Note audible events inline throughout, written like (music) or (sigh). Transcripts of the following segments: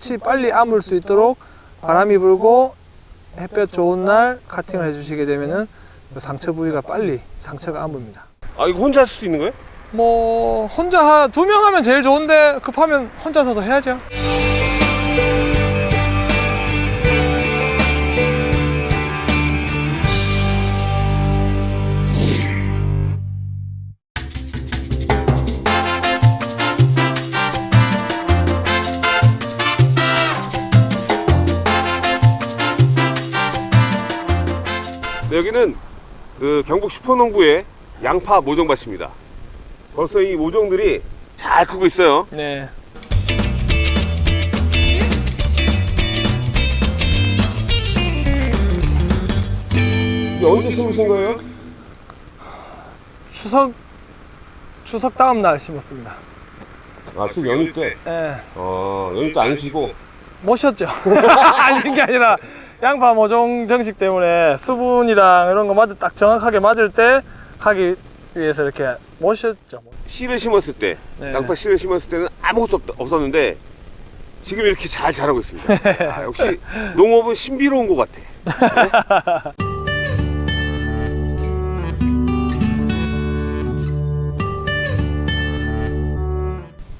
끝이 빨리 아물 수 있도록 바람이 불고 햇볕 좋은 날 카팅을 해주시게 되면은 그 상처 부위가 빨리 상처가 아뭅니다. 아 이거 혼자 할수 있는 거예요? 뭐 혼자 두 명 하면 제일 좋은데 급하면 혼자서도 해야죠. 네, 여기는 그 경북 슈퍼농구의 양파 모종밭입니다. 벌써 이 모종들이 잘 크고 있어요. 네. 언제 심으신 거예요? 추석 추석 다음 날 심었습니다. 아, 쭉 연휴 때. 예. 어, 연휴 때안 쉬고. 못 쉬었죠. 아닌 게 아니라 양파 모종 정식 때문에 수분이랑 이런 거 맞을 딱 정확하게 맞을 때 하기 위해서 이렇게 못 쉬었죠. 씨를 심었을 때, 네. 양파 씨를 심었을 때는 아무것도 없, 없었는데 지금 이렇게 잘 자라고 있습니다. (laughs) 아, 역시 농업은 신비로운 것 같아.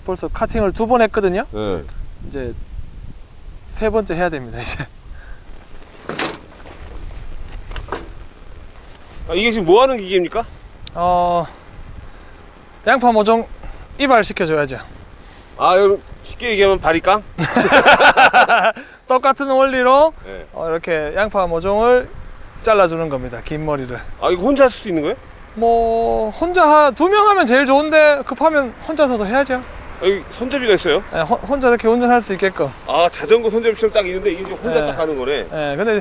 벌써 카팅을 두 번 했거든요. 네. 이제 세 번째 해야 됩니다. 이제 아, 이게 지금 뭐 하는 기계입니까? 어 양파 모종 이발 시켜줘야죠. 아, 여러분 쉽게 얘기하면 바리깡? (laughs) 똑같은 원리로 네. 어, 이렇게 양파 모종을 잘라주는 겁니다. 긴 머리를. 아, 이거 혼자 할수 있는 거예요? 뭐 혼자 두 명 하면 제일 좋은데 급하면 혼자서도 해야죠. 아, 여기 손잡이가 있어요? 예, 호- 혼자 이렇게 운전할 수 있게끔. 아, 자전거 손잡이처럼 딱 있는데 이게 혼자 네. 딱 하는 거네. 예, 근데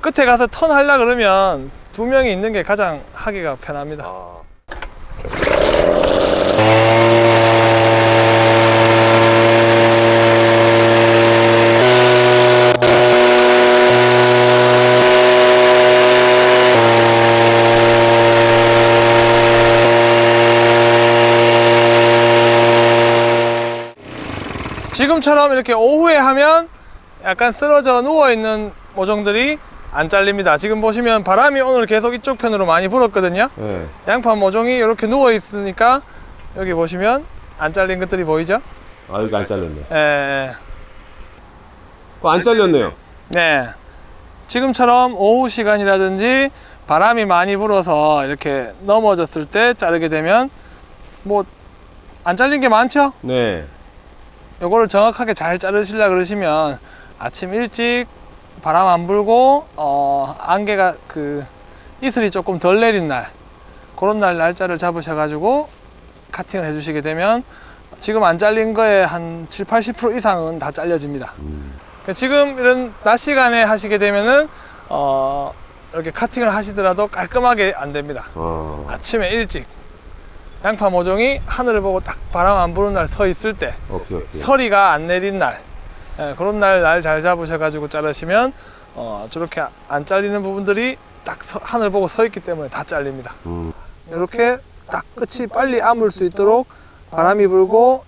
끝에 가서 턴 하려 그러면 두 명이 있는 게 가장 하기가 편합니다. 아. 지금처럼 이렇게 오후에 하면 약간 쓰러져 누워 있는 모종들이 안 잘립니다. 지금 보시면 바람이 오늘 계속 이쪽 편으로 많이 불었거든요. 네. 양파 모종이 이렇게 누워 있으니까 여기 보시면 안 잘린 것들이 보이죠? 아, 여기 안 잘렸네. 예, 예. 어, 안 잘렸네요. 네. 지금처럼 오후 시간이라든지 바람이 많이 불어서 이렇게 넘어졌을 때 자르게 되면 뭐 안 잘린 게 많죠? 네. 요거를 정확하게 잘 자르시려 그러시면 아침 일찍 바람 안 불고 어 안개가 그 이슬이 조금 덜 내린 날 그런 날 날짜를 잡으셔 가지고 카팅을 해 주시게 되면 지금 안 잘린 거에 한 7, 80% 이상은 다 잘려집니다. 그러니까 지금 이런 낮 시간에 하시게 되면은 어 이렇게 카팅을 하시더라도 깔끔하게 안 됩니다. 어. 아침에 일찍 양파 모종이 하늘을 보고 딱 바람 안 부는 날 서 있을 때 오케이, 오케이. 서리가 안 내린 날 예, 그런 날 날 잘 잡으셔가지고 자르시면 어, 저렇게 안 잘리는 부분들이 딱 서- 하늘 보고 서 있기 때문에 다 잘립니다 음. 이렇게 딱 끝이 빨리 아물 수 있도록 바람이 불고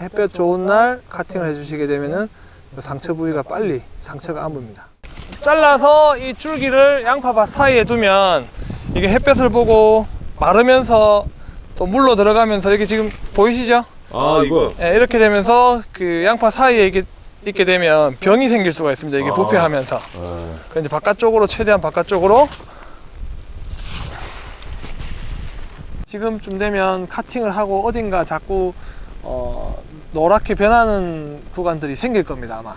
햇볕 좋은 날 카팅을 해주시게 되면은 그 상처 부위가 빨리 상처가 아뭅니다 잘라서 이 줄기를 양파밭 사이에 두면 이게 햇볕을 보고 마르면서 또 물로 들어가면서 여기 지금 보이시죠? 아, 이거. 예, 이렇게 되면서 그 양파 사이에 이게 있게 되면 병이 생길 수가 있습니다. 이게 아. 부패하면서. 아. 그래서 이제 바깥쪽으로 최대한 바깥쪽으로 지금쯤 되면 카팅을 하고 어딘가 자꾸 어, 노랗게 변하는 구간들이 생길 겁니다 아마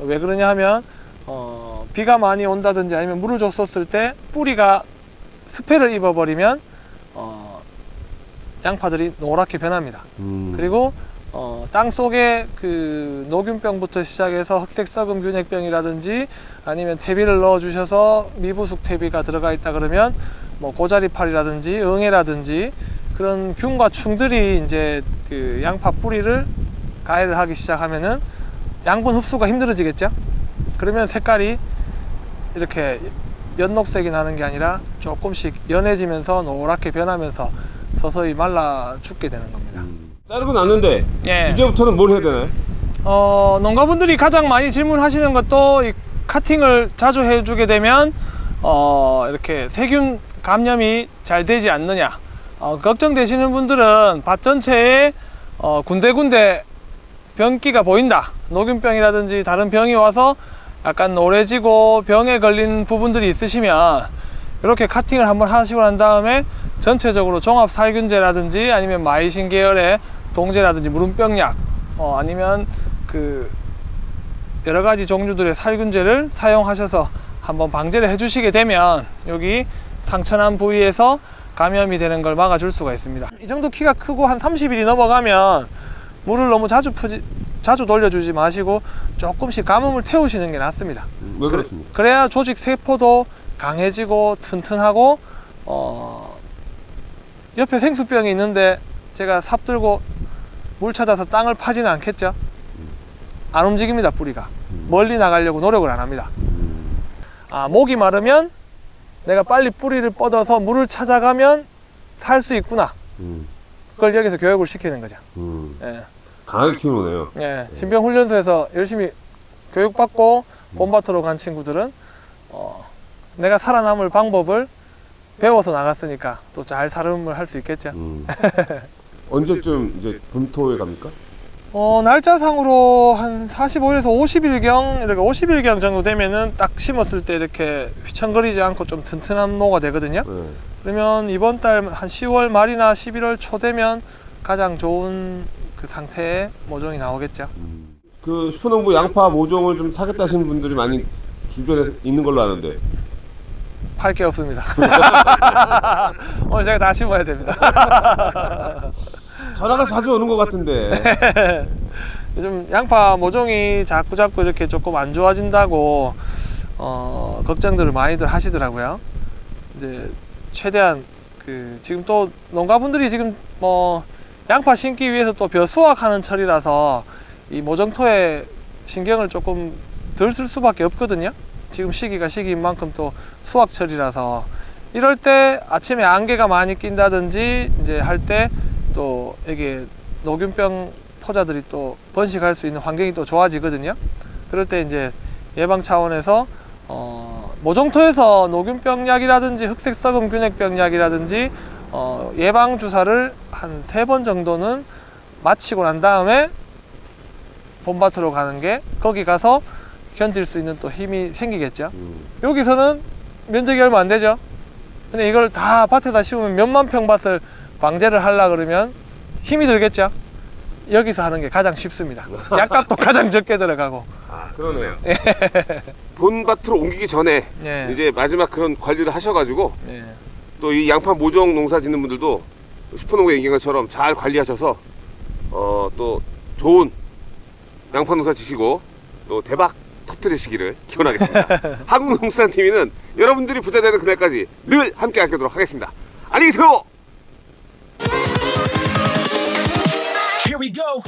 왜 그러냐 하면 어, 비가 많이 온다든지 아니면 물을 줬었을 때 뿌리가 스패를 입어버리면 어, 양파들이 노랗게 변합니다 음. 그리고 어, 땅 속에 그 녹균병부터 시작해서 흑색 썩은 균핵병이라든지 아니면 퇴비를 넣어 주셔서 미부숙 퇴비가 들어가 있다 그러면 뭐 고자리팔이라든지 응애라든지 그런 균과 충들이 이제 그 양파 뿌리를 가해를 하기 시작하면은 양분 흡수가 힘들어지겠죠 그러면 색깔이 이렇게 연녹색이 나는 게 아니라 조금씩 연해지면서 노랗게 변하면서 서서히 말라 죽게 되는 겁니다 음. 자르고 났는데 예. 이제부터는 뭘 해야 되나요? 어, 농가분들이 가장 많이 질문하시는 것도 이 카팅을 자주 해주게 되면 어, 이렇게 세균 감염이 잘 되지 않느냐 어, 걱정되시는 분들은 밭 전체에 어, 군데군데 병기가 보인다 녹균병이라든지 다른 병이 와서 약간 노래지고 병에 걸린 부분들이 있으시면 이렇게 카팅을 한번 하시고 난 다음에 전체적으로 종합 살균제라든지 아니면 마이신 계열의 동제라든지 무름병약 어, 아니면 그 여러 가지 종류들의 살균제를 사용하셔서 한번 방제를 해주시게 되면 여기 상처난 부위에서 감염이 되는 걸 막아줄 수가 있습니다. 이 정도 키가 크고 한 30일이 넘어가면 물을 너무 자주 푸지 자주 돌려주지 마시고 조금씩 가뭄을 태우시는 게 낫습니다. 왜 그래, 그렇습니까? 그래 야 조직 세포도 강해지고 튼튼하고 어, 옆에 생수병이 있는데 제가 삽 들고 물 찾아서 땅을 파지는 않겠죠? 안 움직입니다 뿌리가 멀리 나가려고 노력을 안 합니다. 음. 아 목이 마르면 내가 빨리 뿌리를 뻗어서 물을 찾아가면 살 수 있구나. 음. 그걸 여기서 교육을 시키는 거죠. 음. 예. 강하게 키우네요. 예, 신병 훈련소에서 열심히 교육받고 봄밭으로 간 친구들은 어, 내가 살아남을 방법을 배워서 나갔으니까 또잘 살음을 할 수 있겠죠. 음. (laughs) 언제쯤 이제 분토에 갑니까? 어, 날짜상으로 한 45일에서 50일경 이렇게 50일경 정도 되면은 딱 심었을 때 이렇게 휘청거리지 않고 좀 튼튼한 모가 되거든요. 네. 그러면 이번 달 한 10월 말이나 11월 초 되면 가장 좋은 그 상태의 모종이 나오겠죠. 음. 그 슈퍼농부 양파 모종을 좀 사겠다 하시는 분들이 많이 주변에 있는 걸로 아는데 팔 게 없습니다. (laughs) 오늘 제가 다 심어야 됩니다. (laughs) 전화가 자주 오는 것 같은데 요즘 양파 모종이 자꾸 자꾸 이렇게 조금 안 좋아진다고 어, 걱정들을 많이들 하시더라고요. 이제 최대한 그 지금 또 농가분들이 지금 뭐 양파 심기 위해서 또 벼 수확하는 철이라서 이 모종토에 신경을 조금 덜 쓸 수밖에 없거든요. 지금 시기가 시기인 만큼 또 수확철이라서 이럴 때 아침에 안개가 많이 낀다든지 이제 할 때 또 이게 녹균병 포자들이 또 번식할 수 있는 환경이 또 좋아지거든요. 그럴 때 이제 예방 차원에서 어, 모종토에서 녹균병 약이라든지 흑색 썩음 균핵병 약이라든지 어, 예방 주사를 한 세 번 정도는 마치고 난 다음에 봄밭으로 가는 게 거기 가서 견딜 수 있는 또 힘이 생기겠죠. 음. 여기서는 면적이 얼마 안 되죠. 근데 이걸 다 밭에다 심으면 몇만 평 밭을 방제를 하려 그러면 힘이 들겠죠. 여기서 하는 게 가장 쉽습니다. (laughs) 약값도 가장 적게 들어가고. 아 그러네요 (laughs) 본밭으로 옮기기 전에 예. 이제 마지막 그런 관리를 하셔가지고 예. 또이 양파 모종 농사 짓는 분들도 슈퍼농구 얘기한 것처럼 잘 관리하셔서 어 또 좋은 양파 농사 지시고 또 대박 터뜨리시기를 기원하겠습니다. (laughs) 한국농수산TV는 여러분들이 부자 되는 그날까지 늘 함께 하도록 하겠습니다. 안녕히 계세요. Here we go.